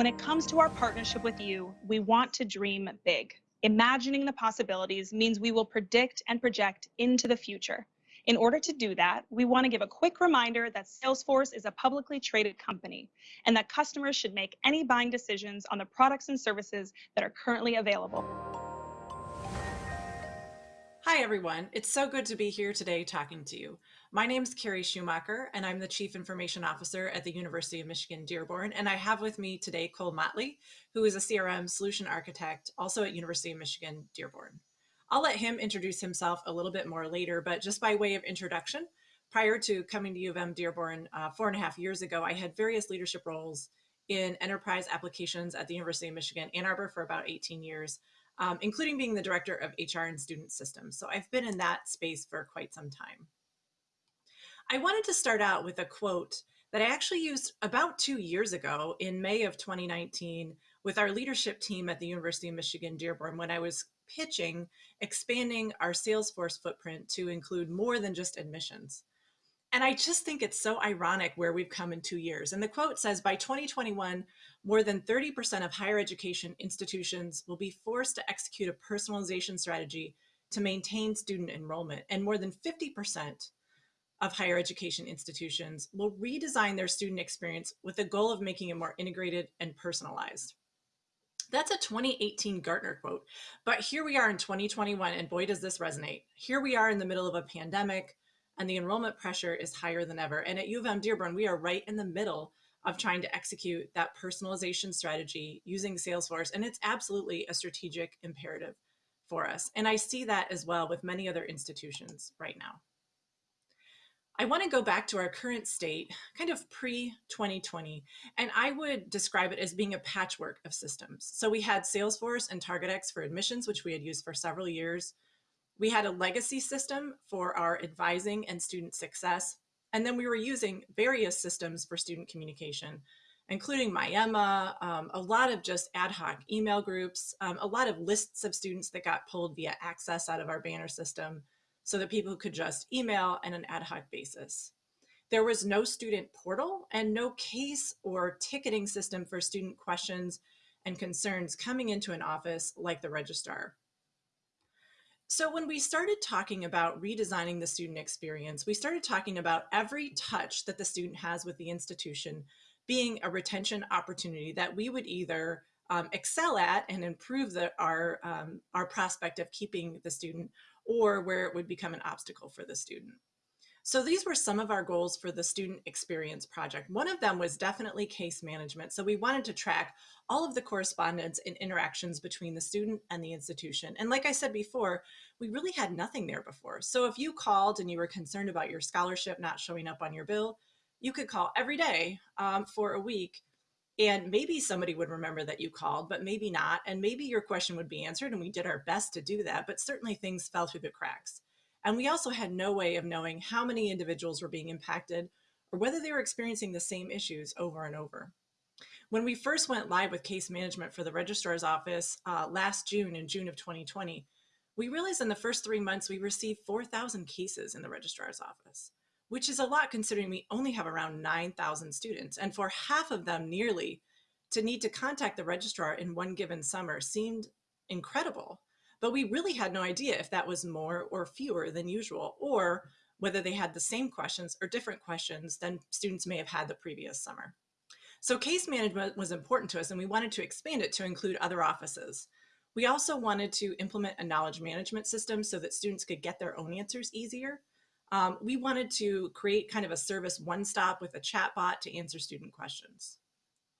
When it comes to our partnership with you, we want to dream big. Imagining the possibilities means we will predict and project into the future. In order to do that, we want to give a quick reminder that Salesforce is a publicly traded company and that customers should make any buying decisions on the products and services that are currently available. Hi, everyone. It's so good to be here today talking to you. My name is Carrie Schumacher, and I'm the Chief Information Officer at the University of Michigan Dearborn. And I have with me today Cole Motley, who is a CRM solution architect, also at University of Michigan Dearborn. I'll let him introduce himself a little bit more later, but just by way of introduction, prior to coming to U of M Dearborn uh, four and a half years ago, I had various leadership roles in enterprise applications at the University of Michigan Ann Arbor for about 18 years um, including being the director of HR and student systems. So I've been in that space for quite some time. I wanted to start out with a quote that I actually used about two years ago in May of 2019 with our leadership team at the University of Michigan Dearborn when I was pitching expanding our Salesforce footprint to include more than just admissions. And I just think it's so ironic where we've come in two years. And the quote says by 2021, more than 30% of higher education institutions will be forced to execute a personalization strategy to maintain student enrollment. And more than 50% of higher education institutions will redesign their student experience with the goal of making it more integrated and personalized. That's a 2018 Gartner quote, but here we are in 2021 and boy, does this resonate. Here we are in the middle of a pandemic, and the enrollment pressure is higher than ever. And at U of M Dearborn, we are right in the middle of trying to execute that personalization strategy using Salesforce. And it's absolutely a strategic imperative for us. And I see that as well with many other institutions right now. I want to go back to our current state, kind of pre-2020, and I would describe it as being a patchwork of systems. So we had Salesforce and TargetX for admissions, which we had used for several years. We had a legacy system for our advising and student success. And then we were using various systems for student communication, including MyEmma, um, a lot of just ad hoc email groups, um, a lot of lists of students that got pulled via access out of our banner system so that people could just email on an ad hoc basis. There was no student portal and no case or ticketing system for student questions and concerns coming into an office like the registrar. So when we started talking about redesigning the student experience, we started talking about every touch that the student has with the institution being a retention opportunity that we would either um, excel at and improve the, our, um, our prospect of keeping the student or where it would become an obstacle for the student. So these were some of our goals for the student experience project. One of them was definitely case management. So we wanted to track all of the correspondence and interactions between the student and the institution. And like I said before, we really had nothing there before. So if you called and you were concerned about your scholarship not showing up on your bill, you could call every day um, for a week and maybe somebody would remember that you called, but maybe not. And maybe your question would be answered and we did our best to do that, but certainly things fell through the cracks. And we also had no way of knowing how many individuals were being impacted or whether they were experiencing the same issues over and over. When we first went live with case management for the registrar's office uh, last June, in June of 2020, we realized in the first three months we received 4,000 cases in the registrar's office, which is a lot considering we only have around 9,000 students. And for half of them nearly, to need to contact the registrar in one given summer seemed incredible. But we really had no idea if that was more or fewer than usual, or whether they had the same questions or different questions than students may have had the previous summer. So case management was important to us and we wanted to expand it to include other offices. We also wanted to implement a knowledge management system so that students could get their own answers easier. Um, we wanted to create kind of a service one-stop with a chat bot to answer student questions.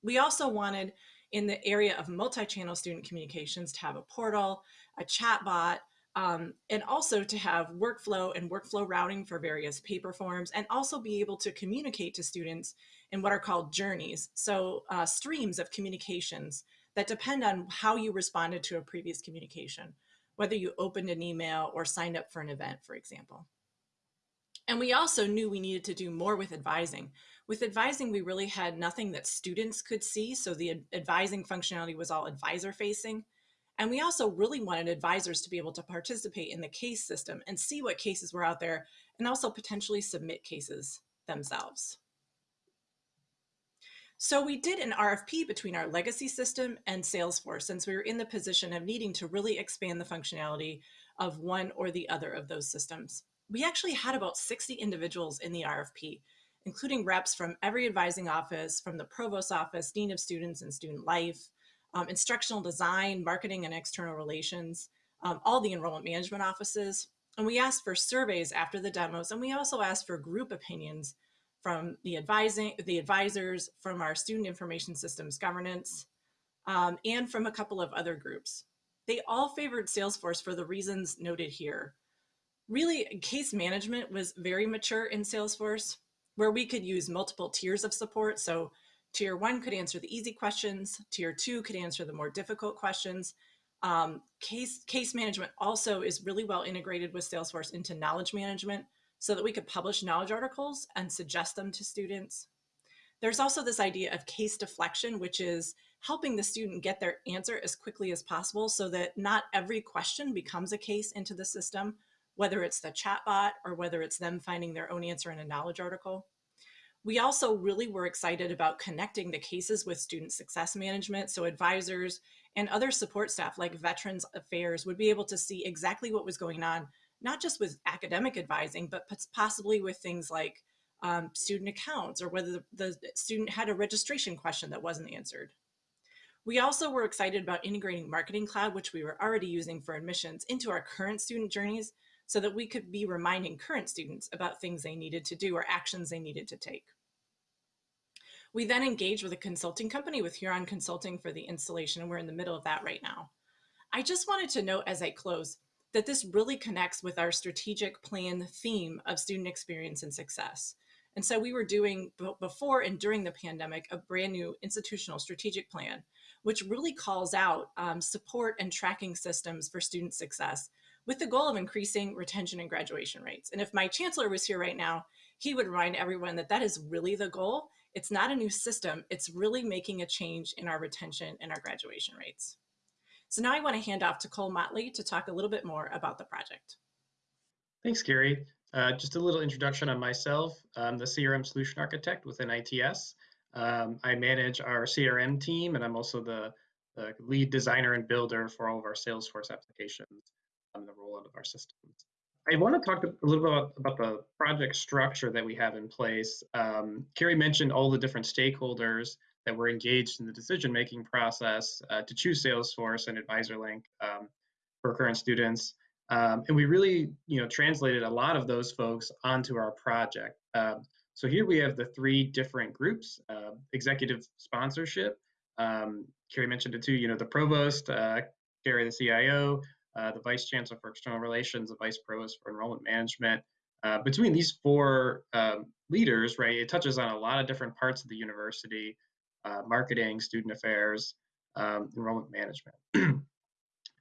We also wanted in the area of multi-channel student communications to have a portal, a chat bot, um, and also to have workflow and workflow routing for various paper forms and also be able to communicate to students in what are called journeys. So uh, streams of communications that depend on how you responded to a previous communication, whether you opened an email or signed up for an event, for example. And we also knew we needed to do more with advising. With advising, we really had nothing that students could see. So the advising functionality was all advisor facing. And we also really wanted advisors to be able to participate in the case system and see what cases were out there and also potentially submit cases themselves. So we did an RFP between our legacy system and Salesforce since we were in the position of needing to really expand the functionality of one or the other of those systems. We actually had about 60 individuals in the RFP, including reps from every advising office, from the provost office, dean of students and student life, um, instructional design, marketing and external relations, um, all the enrollment management offices. And we asked for surveys after the demos, and we also asked for group opinions from the advising, the advisors, from our student information systems governance, um, and from a couple of other groups. They all favored Salesforce for the reasons noted here. Really, case management was very mature in Salesforce, where we could use multiple tiers of support. So tier one could answer the easy questions, tier two could answer the more difficult questions. Um, case, case management also is really well integrated with Salesforce into knowledge management so that we could publish knowledge articles and suggest them to students. There's also this idea of case deflection, which is helping the student get their answer as quickly as possible so that not every question becomes a case into the system, whether it's the chatbot or whether it's them finding their own answer in a knowledge article. We also really were excited about connecting the cases with student success management. So advisors and other support staff like Veterans Affairs would be able to see exactly what was going on, not just with academic advising, but possibly with things like um, student accounts or whether the, the student had a registration question that wasn't answered. We also were excited about integrating Marketing Cloud, which we were already using for admissions, into our current student journeys so that we could be reminding current students about things they needed to do or actions they needed to take. We then engaged with a consulting company with Huron Consulting for the installation, and we're in the middle of that right now. I just wanted to note as I close that this really connects with our strategic plan theme of student experience and success. And so we were doing before and during the pandemic a brand new institutional strategic plan, which really calls out um, support and tracking systems for student success with the goal of increasing retention and graduation rates. And if my chancellor was here right now, he would remind everyone that that is really the goal. It's not a new system. It's really making a change in our retention and our graduation rates. So now I want to hand off to Cole Motley to talk a little bit more about the project. Thanks, Carrie. Uh, just a little introduction on myself. I'm the CRM solution architect within ITS. Um, I manage our CRM team, and I'm also the, the lead designer and builder for all of our Salesforce applications on the rollout of our systems. I want to talk a little bit about, about the project structure that we have in place. Um, Carrie mentioned all the different stakeholders that were engaged in the decision-making process uh, to choose Salesforce and AdvisorLink um, for current students. Um, and we really, you know, translated a lot of those folks onto our project. Um, so here we have the three different groups, uh, executive sponsorship. Um, Carrie mentioned it too, you know, the provost, uh, Carrie the CIO, uh, the Vice Chancellor for External Relations, the Vice Provost for Enrollment Management. Uh, between these four um, leaders, right, it touches on a lot of different parts of the university, uh, marketing, student affairs, um, enrollment management.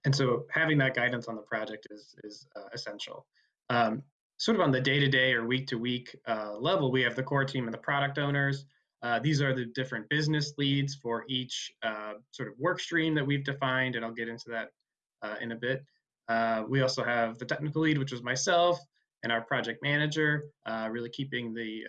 and so having that guidance on the project is, is uh, essential. Um, sort of on the day-to-day or week-to-week uh, level, we have the core team and the product owners. Uh, these are the different business leads for each sort of work stream that we've defined, and I'll get into that uh, in a bit. Uh, we also have the technical lead, which was myself, and our project manager, uh, really keeping the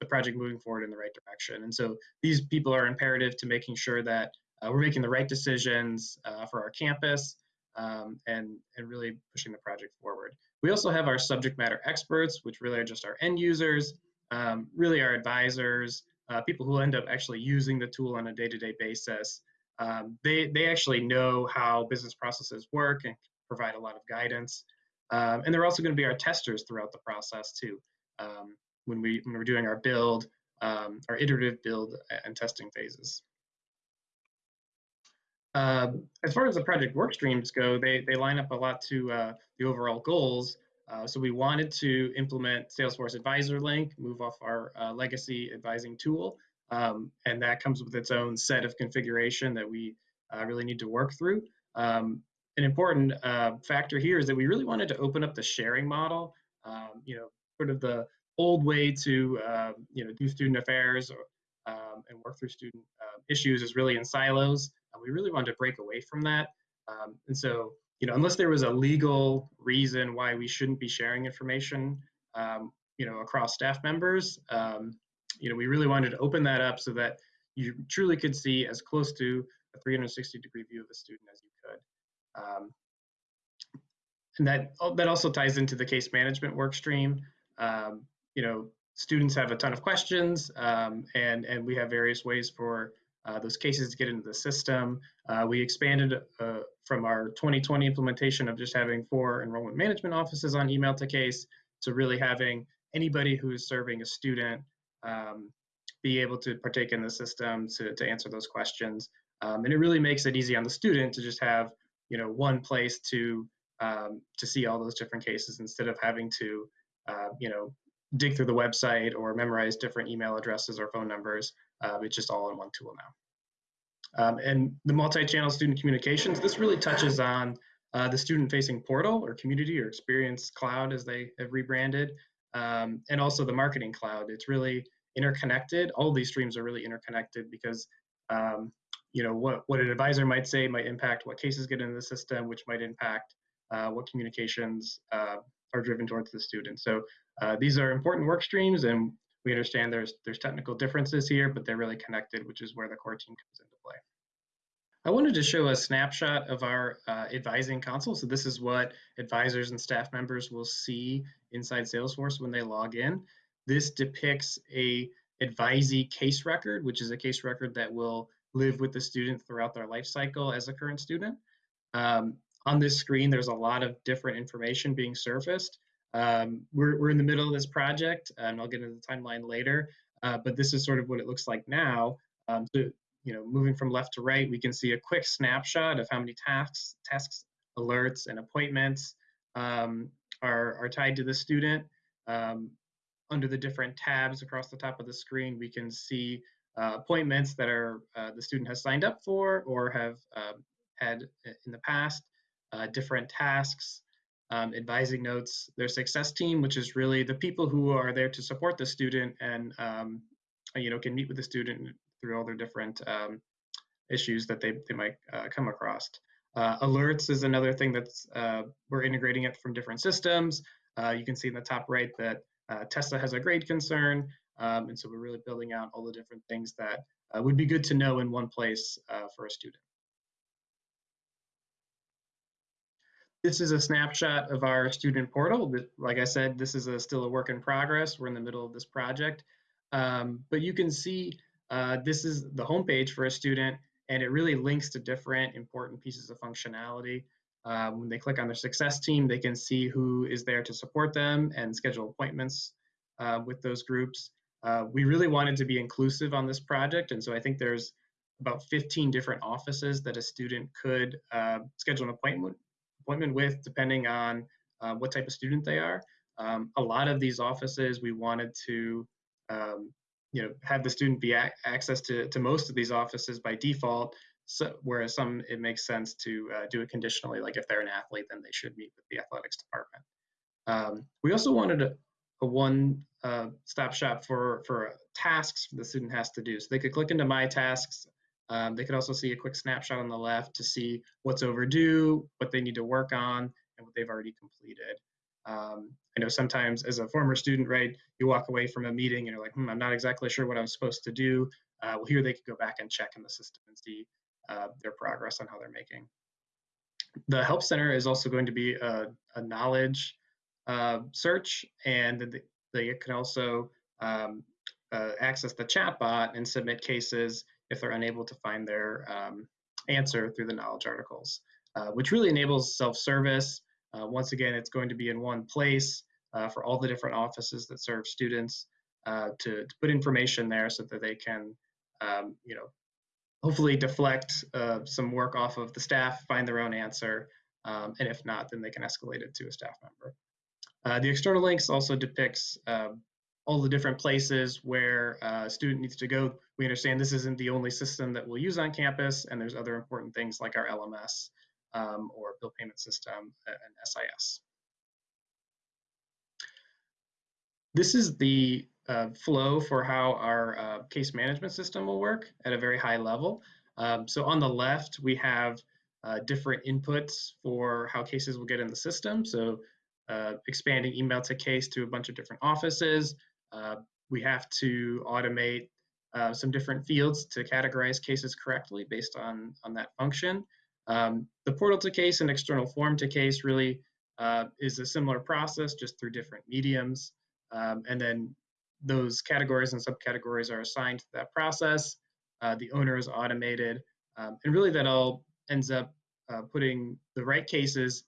the project moving forward in the right direction. And so these people are imperative to making sure that we're making the right decisions for our campus um, and, and really pushing the project forward. We also have our subject matter experts, which really are just our end users, um, really our advisors, uh, people who end up actually using the tool on a day-to-day -day basis um, they, they actually know how business processes work and provide a lot of guidance. Um, and they're also going to be our testers throughout the process too. Um, when, we, when we're doing our build, um, our iterative build and testing phases. Um, as far as the project work streams go, they, they line up a lot to uh, the overall goals. Uh, so we wanted to implement Salesforce Advisor Link, move off our uh, legacy advising tool, um, and that comes with its own set of configuration that we uh, really need to work through. Um, an important uh, factor here is that we really wanted to open up the sharing model. Um, you know, sort of the old way to uh, you know do student affairs or, um, and work through student uh, issues is really in silos. we really wanted to break away from that. Um, and so, you know, unless there was a legal reason why we shouldn't be sharing information, um, you know, across staff members, um, you know, we really wanted to open that up so that you truly could see as close to a 360 degree view of a student as you could. Um, and that, that also ties into the case management work stream. Um, you know, students have a ton of questions um, and, and we have various ways for uh, those cases to get into the system. Uh, we expanded uh, from our 2020 implementation of just having four enrollment management offices on email to case to really having anybody who is serving a student um, be able to partake in the system to, to answer those questions. Um, and it really makes it easy on the student to just have, you know, one place to um, to see all those different cases instead of having to, uh, you know, dig through the website or memorize different email addresses or phone numbers. Uh, it's just all in one tool now. Um, and the multi-channel student communications, this really touches on uh, the student-facing portal or community or experience cloud as they have rebranded, um, and also the marketing cloud. It's really interconnected. All these streams are really interconnected because um, you know what, what an advisor might say might impact what cases get into the system, which might impact uh, what communications uh, are driven towards the student. So uh, these are important work streams and we understand there's there's technical differences here, but they're really connected, which is where the core team comes into play. I wanted to show a snapshot of our uh, advising console. So this is what advisors and staff members will see inside Salesforce when they log in. This depicts a advisee case record, which is a case record that will live with the student throughout their life cycle as a current student. Um, on this screen, there's a lot of different information being surfaced. Um, we're, we're in the middle of this project, and I'll get into the timeline later, uh, but this is sort of what it looks like now. Um, so, you know, moving from left to right, we can see a quick snapshot of how many tasks, tasks, alerts, and appointments um, are, are tied to the student. Um, under the different tabs across the top of the screen, we can see uh, appointments that are uh, the student has signed up for or have um, had in the past, uh, different tasks, um, advising notes, their success team, which is really the people who are there to support the student and um, you know can meet with the student through all their different um, issues that they, they might uh, come across. Uh, alerts is another thing that's uh, we're integrating it from different systems. Uh, you can see in the top right that uh, Tessa has a grade concern, um, and so we're really building out all the different things that uh, would be good to know in one place for a student. This is a snapshot of our student portal. Like I said, this is a, still a work in progress. We're in the middle of this project. Um, but you can see uh, this is the homepage for a student, and it really links to different important pieces of functionality. Uh, when they click on their success team, they can see who is there to support them and schedule appointments uh, with those groups. Uh, we really wanted to be inclusive on this project, and so I think there's about 15 different offices that a student could uh, schedule an appointment appointment with, depending on uh, what type of student they are. Um, a lot of these offices, we wanted to, um, you know, have the student be access to, to most of these offices by default. So, whereas some, it makes sense to uh, do it conditionally, like if they're an athlete, then they should meet with the athletics department. Um, we also wanted a, a one uh, stop shop for, for tasks the student has to do. So they could click into my tasks um, they could also see a quick snapshot on the left to see what's overdue, what they need to work on, and what they've already completed. Um, I know sometimes as a former student, right, you walk away from a meeting and you're like, hmm, I'm not exactly sure what I'm supposed to do. Uh, well, here they could go back and check in the system and see uh, their progress on how they're making. The Help Center is also going to be a, a knowledge uh, search, and they can also um, uh, access the chatbot and submit cases if they're unable to find their um, answer through the knowledge articles, uh, which really enables self-service. Uh, once again, it's going to be in one place uh, for all the different offices that serve students uh, to, to, put information there so that they can, um, you know, hopefully deflect uh, some work off of the staff, find their own answer, um, and if not, then they can escalate it to a staff member. Uh, the external links also depicts all the different places where a student needs to go. We understand this isn't the only system that we'll use on campus, and there's other important things like our LMS um, or bill payment system and SIS. This is the uh, flow for how our uh, case management system will work at a very high level. Um, so on the left, we have uh, different inputs for how cases will get in the system. So uh, expanding email to case to a bunch of different offices, uh, we have to automate uh, some different fields to categorize cases correctly based on, on that function. Um, the portal to case and external form to case really uh, is a similar process, just through different mediums. Um, and then those categories and subcategories are assigned to that process. Uh, the owner is automated. Um, and really that all ends up uh, putting the right cases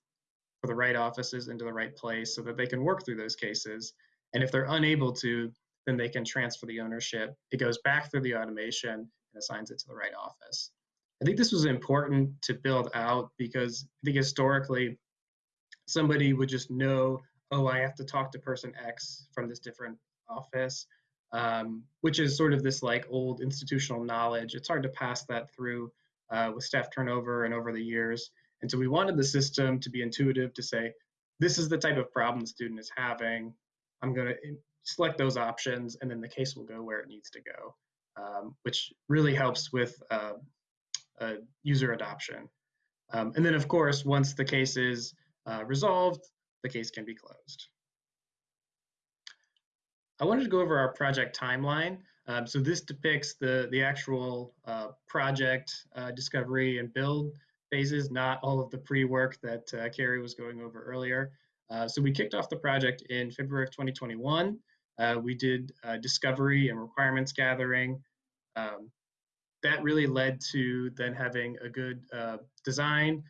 for the right offices into the right place so that they can work through those cases. And if they're unable to, then they can transfer the ownership. It goes back through the automation and assigns it to the right office. I think this was important to build out because I think historically somebody would just know, oh, I have to talk to person X from this different office, um, which is sort of this like old institutional knowledge. It's hard to pass that through uh, with staff turnover and over the years. And so we wanted the system to be intuitive to say, this is the type of problem the student is having. I'm going to select those options and then the case will go where it needs to go, um, which really helps with uh, uh, user adoption. Um, and then of course, once the case is uh, resolved, the case can be closed. I wanted to go over our project timeline. Um, so this depicts the, the actual uh, project uh, discovery and build phases, not all of the pre-work that uh, Carrie was going over earlier. Uh, so we kicked off the project in February of 2021. Uh, we did discovery and requirements gathering. Um, that really led to then having a good design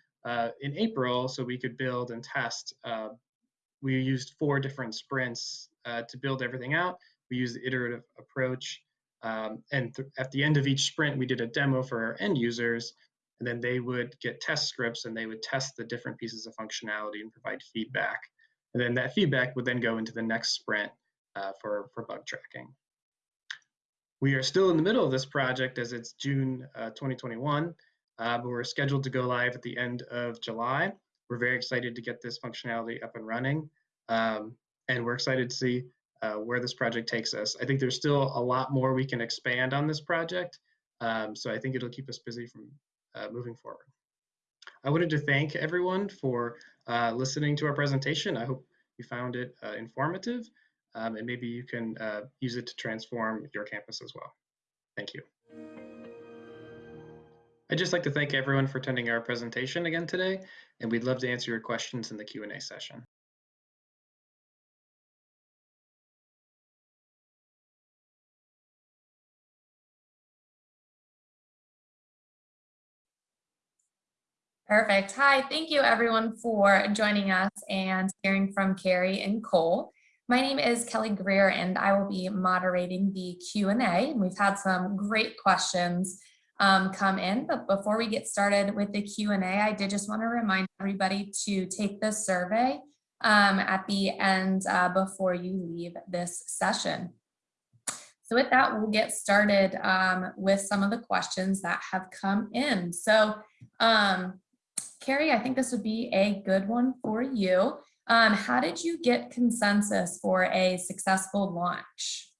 in April so we could build and test. we used four different sprints to build everything out. We used the iterative approach. Um, and at the end of each sprint, we did a demo for our end users, and then they would get test scripts and they would test the different pieces of functionality and provide feedback. And then that feedback would then go into the next sprint uh, for, for bug tracking. We are still in the middle of this project as it's June uh, 2021, uh, but we're scheduled to go live at the end of July. We're very excited to get this functionality up and running. Um, and we're excited to see uh, where this project takes us. I think there's still a lot more we can expand on this project. Um, so I think it'll keep us busy from uh, moving forward. I wanted to thank everyone for uh, listening to our presentation. I hope you found it uh, informative um, and maybe you can uh, use it to transform your campus as well. Thank you. I'd just like to thank everyone for attending our presentation again today, and we'd love to answer your questions in the Q&A session. Perfect. Hi, thank you everyone for joining us and hearing from Carrie and Cole. My name is Kelly Greer and I will be moderating the Q&A. We've had some great questions um, come in, but before we get started with the Q&A, I did just want to remind everybody to take the survey um, at the end uh, before you leave this session. So with that, we'll get started um, with some of the questions that have come in. So um, Carrie, I think this would be a good one for you. Um, how did you get consensus for a successful launch?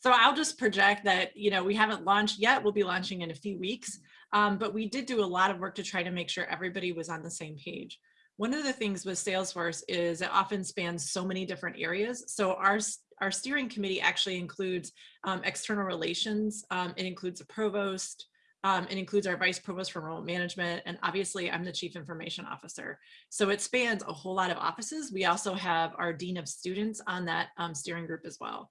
So I'll just project that, you know, we haven't launched yet. We'll be launching in a few weeks, um, but we did do a lot of work to try to make sure everybody was on the same page. One of the things with Salesforce is it often spans so many different areas. So our, our steering committee actually includes um, external relations. Um, it includes a provost, um, it includes our vice provost for remote management, and obviously I'm the chief information officer. So it spans a whole lot of offices. We also have our dean of students on that um, steering group as well.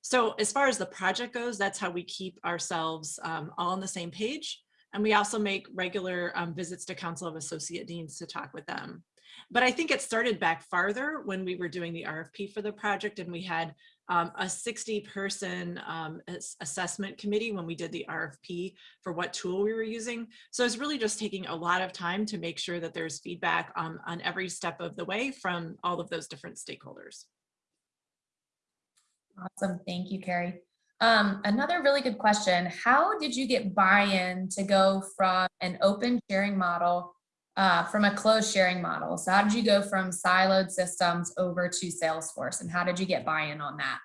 So as far as the project goes, that's how we keep ourselves um, all on the same page. And we also make regular um, visits to Council of Associate Deans to talk with them. But I think it started back farther when we were doing the RFP for the project and we had um, a 60 person um, assessment committee when we did the RFP for what tool we were using. So it's really just taking a lot of time to make sure that there's feedback um, on every step of the way from all of those different stakeholders. Awesome. Thank you, Carrie. Um, another really good question. How did you get buy-in to go from an open sharing model uh, from a closed sharing model. So how did you go from siloed systems over to Salesforce and how did you get buy-in on that?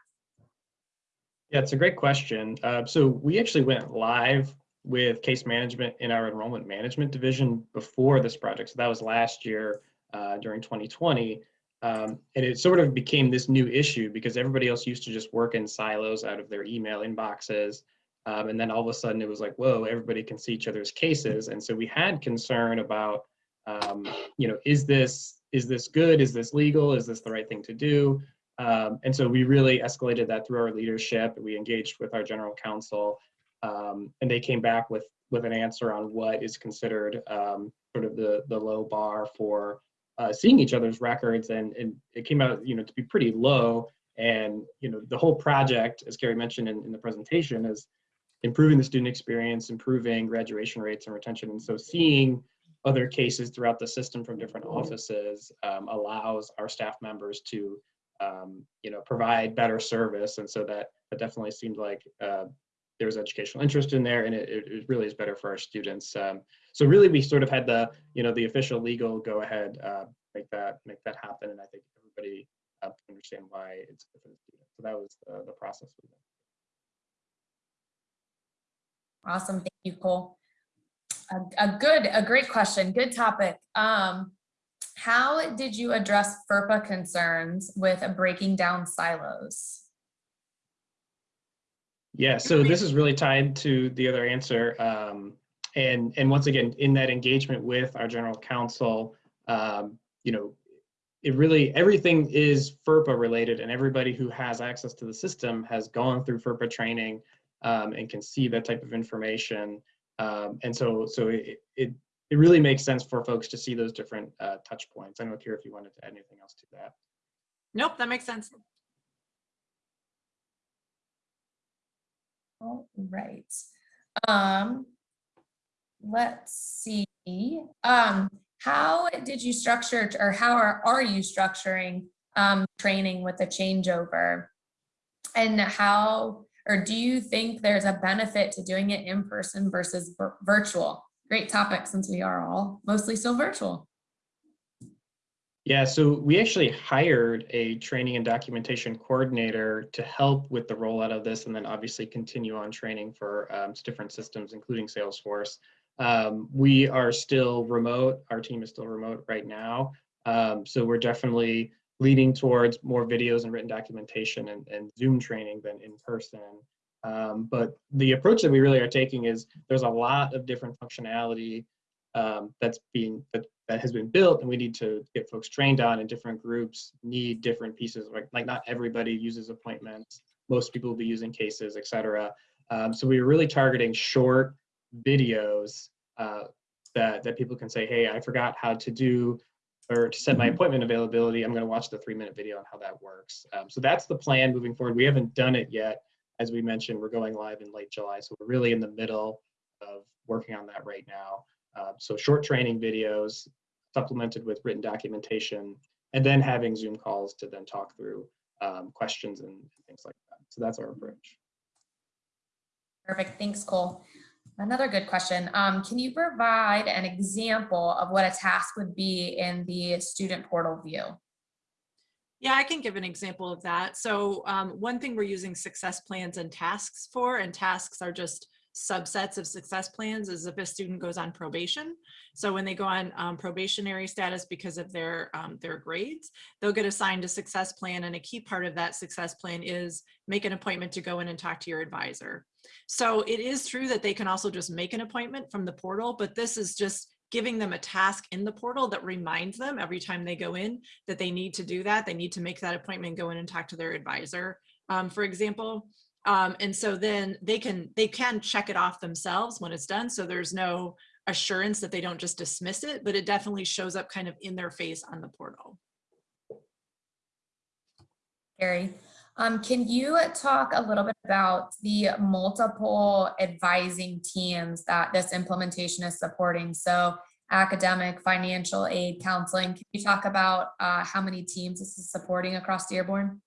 Yeah, it's a great question. Uh, so we actually went live with case management in our enrollment management division before this project. So that was last year uh, during 2020. Um, and it sort of became this new issue because everybody else used to just work in silos out of their email inboxes. Um, and then all of a sudden it was like, whoa, everybody can see each other's cases. And so we had concern about, um, you know, is this, is this good? Is this legal? Is this the right thing to do? Um, and so we really escalated that through our leadership. We engaged with our general counsel um, and they came back with, with an answer on what is considered um, sort of the, the low bar for uh, seeing each other's records. And, and it came out, you know, to be pretty low. And, you know, the whole project, as Carrie mentioned in, in the presentation, is improving the student experience, improving graduation rates and retention. And so seeing other cases throughout the system from different offices um, allows our staff members to, um, you know, provide better service. And so that, that definitely seemed like uh, there was educational interest in there and it, it really is better for our students. Um, so really we sort of had the, you know, the official legal go ahead, uh, make that, make that happen. And I think everybody uh, understand why it's good for the students. So that was the, the process. we went Awesome, thank you, Cole. A, a good, a great question, good topic. Um, how did you address FERPA concerns with a breaking down silos? Yeah, so this is really tied to the other answer. Um, and, and once again, in that engagement with our general counsel, um, you know, it really, everything is FERPA related and everybody who has access to the system has gone through FERPA training um, and can see that type of information. Um, and so, so it, it, it really makes sense for folks to see those different uh, touch points. I don't know, Carrie, if you wanted to add anything else to that. Nope, that makes sense. All right. Um, let's see. Um, how did you structure or how are, are you structuring um, training with a changeover? And how or do you think there's a benefit to doing it in person versus virtual? Great topic since we are all mostly still virtual. Yeah, so we actually hired a training and documentation coordinator to help with the rollout of this and then obviously continue on training for um, different systems, including Salesforce. Um, we are still remote. Our team is still remote right now. Um, so we're definitely leading towards more videos and written documentation and, and Zoom training than in person. Um, but the approach that we really are taking is there's a lot of different functionality um, that's being that, that has been built and we need to get folks trained on and different groups need different pieces. Like, like not everybody uses appointments. Most people will be using cases etc um, so we were really targeting short videos uh, that that people can say hey i forgot how to do or to set my Mm-hmm. appointment availability, I'm going to watch the three minute video on how that works. Um, so that's the plan moving forward. We haven't done it yet. As we mentioned, we're going live in late July. So we're really in the middle of working on that right now. Uh, so short training videos supplemented with written documentation and then having Zoom calls to then talk through um, questions and things like that. So that's our approach. Perfect, thanks, Cole. Another good question. Um, can you provide an example of what a task would be in the student portal view? Yeah, I can give an example of that. So um, one thing we're using success plans and tasks for, and tasks are just subsets of success plans is if a student goes on probation. So when they go on um, probationary status because of their um, their grades, they'll get assigned a success plan. And a key part of that success plan is make an appointment to go in and talk to your advisor. So it is true that they can also just make an appointment from the portal, but this is just giving them a task in the portal that reminds them every time they go in that they need to do that. They need to make that appointment, go in and talk to their advisor, um, for example. Um, and so then they can they can check it off themselves when it's done. So there's no assurance that they don't just dismiss it, but it definitely shows up kind of in their face on the portal. Carrie, um, can you talk a little bit about the multiple advising teams that this implementation is supporting? So academic, financial aid, counseling. Can you talk about uh, how many teams this is supporting across Dearborn?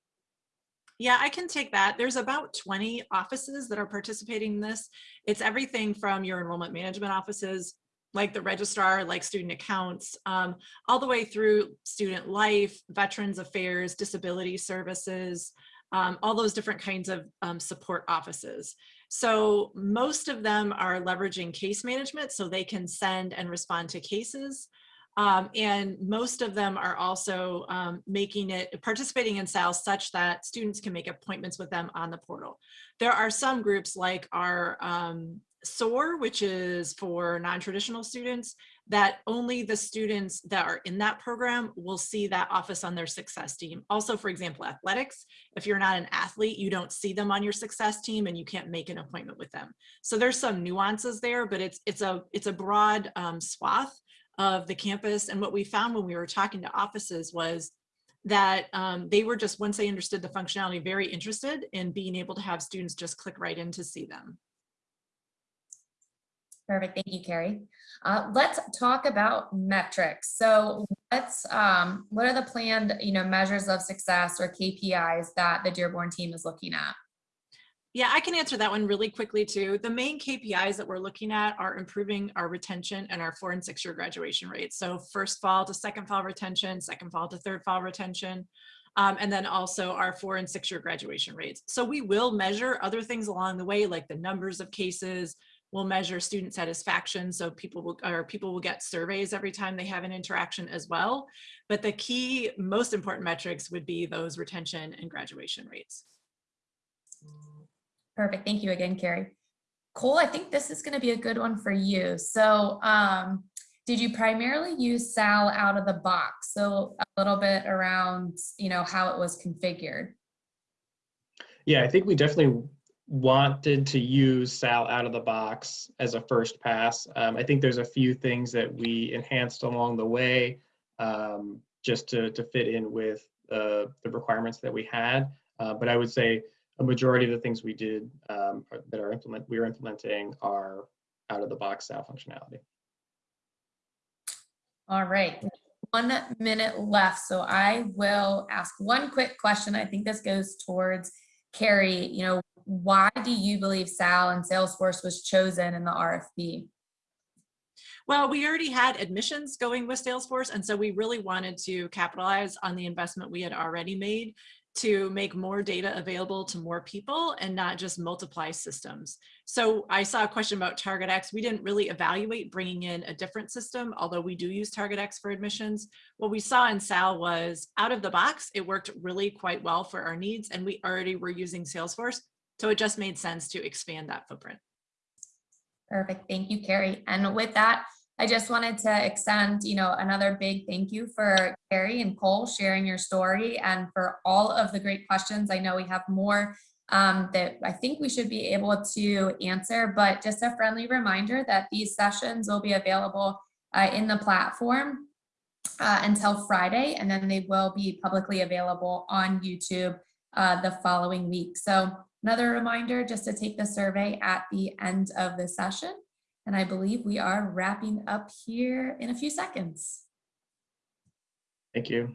Yeah, I can take that. There's about 20 offices that are participating in this. It's everything from your enrollment management offices, like the registrar, like student accounts, um, all the way through student life, veterans affairs, disability services, um, all those different kinds of um, support offices. So most of them are leveraging case management so they can send and respond to cases. Um, and most of them are also um, making it, participating in SAL such that students can make appointments with them on the portal. There are some groups like our um, SOAR, which is for non-traditional students, that only the students that are in that program will see that office on their success team. Also, for example, athletics, if you're not an athlete, you don't see them on your success team and you can't make an appointment with them. So there's some nuances there, but it's, it's, a, it's a broad um, swath of the campus. And what we found when we were talking to offices was that um, they were just, once they understood the functionality, very interested in being able to have students just click right in to see them. Perfect. Thank you, Carrie. Uh, let's talk about metrics. So what's um, what are the planned you know measures of success or KPIs that the Dearborn team is looking at? Yeah, I can answer that one really quickly too. The main KPIs that we're looking at are improving our retention and our four and six year graduation rates. So first fall to second fall retention, second fall to third fall retention, um, and then also our four and six year graduation rates. So we will measure other things along the way, like the numbers of cases, We'll measure student satisfaction. So people will, or people will get surveys every time they have an interaction as well. But the key, most important metrics would be those retention and graduation rates. Perfect. Thank you again, Carrie. Cole, I think this is going to be a good one for you. So um, did you primarily use SAL out of the box? So a little bit around, you know, how it was configured. Yeah, I think we definitely wanted to use Sal out of the box as a first pass. Um, I think there's a few things that we enhanced along the way um, just to, to fit in with uh, the requirements that we had. Uh, but I would say a majority of the things we did um, are, that are implement we are implementing are out of the box Sal functionality. All right, one minute left. So I will ask one quick question. I think this goes towards Carrie, you know, why do you believe SAL and Salesforce was chosen in the RFP? Well, we already had admissions going with Salesforce, and so we really wanted to capitalize on the investment we had already made to make more data available to more people and not just multiply systems. So I saw a question about TargetX. We didn't really evaluate bringing in a different system, although we do use TargetX for admissions. What we saw in SAL was out of the box, it worked really quite well for our needs and we already were using Salesforce. So it just made sense to expand that footprint. Perfect. Thank you, Carrie. And with that, I just wanted to extend, you know, another big thank you for Carrie and Cole sharing your story and for all of the great questions. I know we have more um, that I think we should be able to answer, but just a friendly reminder that these sessions will be available uh, in the platform uh, until Friday, and then they will be publicly available on YouTube uh, the following week. So another reminder just to take the survey at the end of the session. And I believe we are wrapping up here in a few seconds. Thank you.